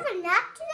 Did you have a nap?